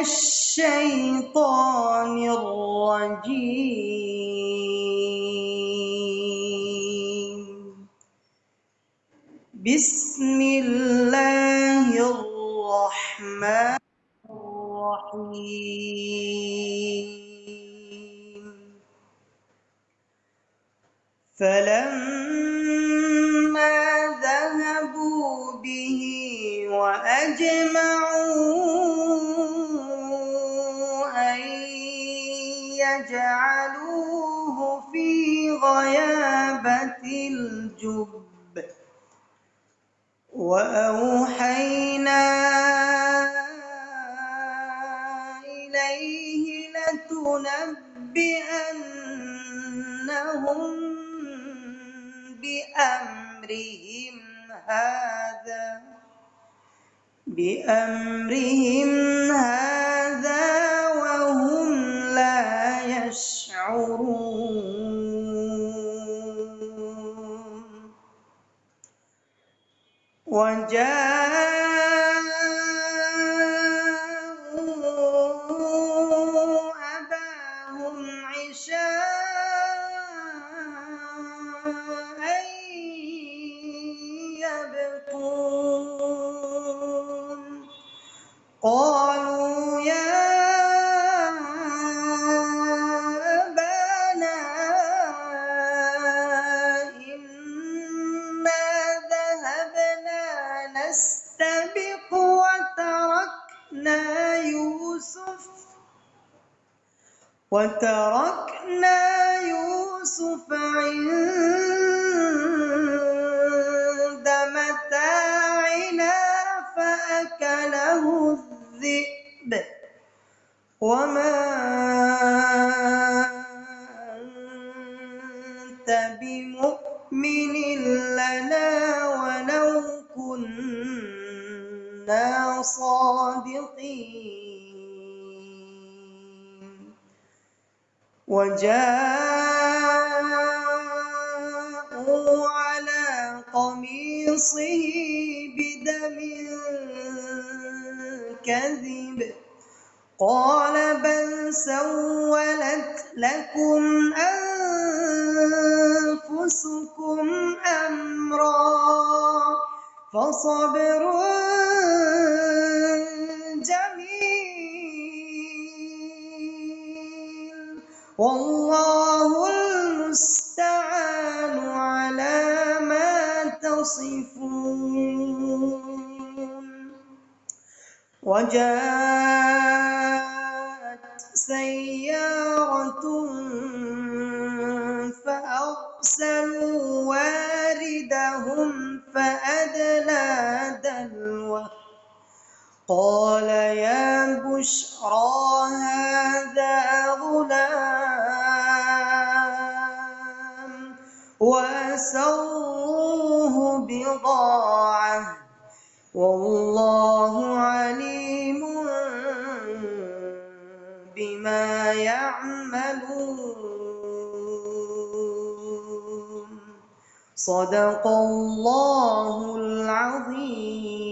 الشيطان الرجيم. بسم الله الرحمن الرحيم. فلما ذهبوا به وأجمعوا يجعلوه في غيابة الجب. وأوحينا إليه لتنبئنهم بأمرهم هذا بأمرهم هذا. وجاءوا يوسف وتركنا يوسف عند متاعنا فأكله الذئب. وما أنت بمؤمن لنا ولو كنا صادقين. وجاءوا على قميصه بدم كذب. قال بل سولت لكم أنفسكم أمرا فصبر والله المستعان على ما تصفون. وجاءت سيارة فأرسلوا واردهم فأدلى دلوه. قال يا بشرى هذا وأسروه بضاعة والله عليم بما يعملون صدق الله العظيم